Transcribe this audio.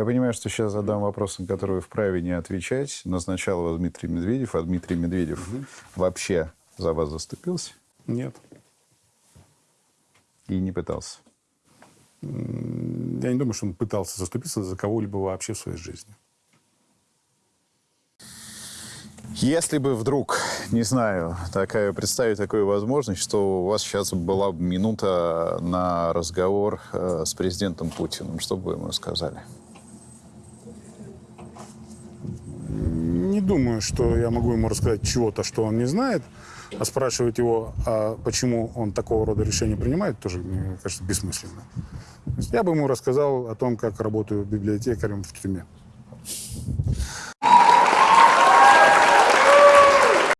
Я понимаю, что сейчас задам вопрос, на который вы вправе не отвечать. Назначал вас Дмитрий Медведев, а Дмитрий Медведев вообще за вас заступился Нет. и не пытался. Я не думаю, что он пытался заступиться за кого-либо вообще в своей жизни. Если бы вдруг, не знаю, такая, представить такую возможность, что у вас сейчас была бы минута на разговор э, с президентом Путиным, что бы вы ему сказали? Думаю, что я могу ему рассказать чего-то, что он не знает. А спрашивать его, а почему он такого рода решения принимает, тоже, мне кажется, бессмысленно. Я бы ему рассказал о том, как работаю библиотекарем в тюрьме.